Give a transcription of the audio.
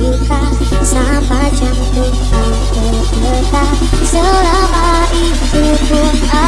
kita Sampai jantung aku berdetak Selama itu pun